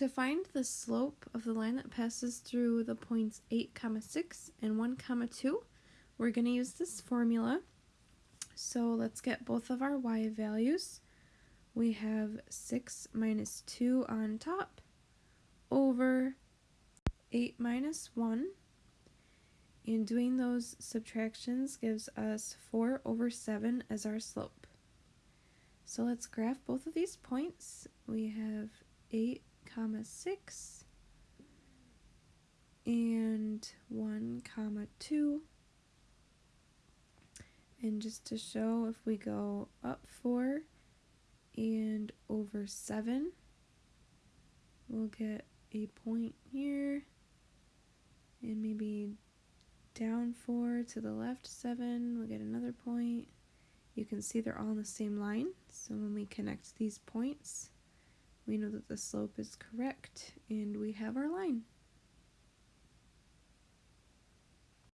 To find the slope of the line that passes through the points 8 comma 6 and 1 comma 2, we're going to use this formula. So let's get both of our y values. We have 6 minus 2 on top over 8 minus 1. And doing those subtractions gives us 4 over 7 as our slope. So let's graph both of these points. We have 8 6 and 1 comma 2 and just to show if we go up 4 and over 7 we'll get a point here. And maybe down 4 to the left 7 we'll get another point. You can see they're all in the same line so when we connect these points we know that the slope is correct and we have our line.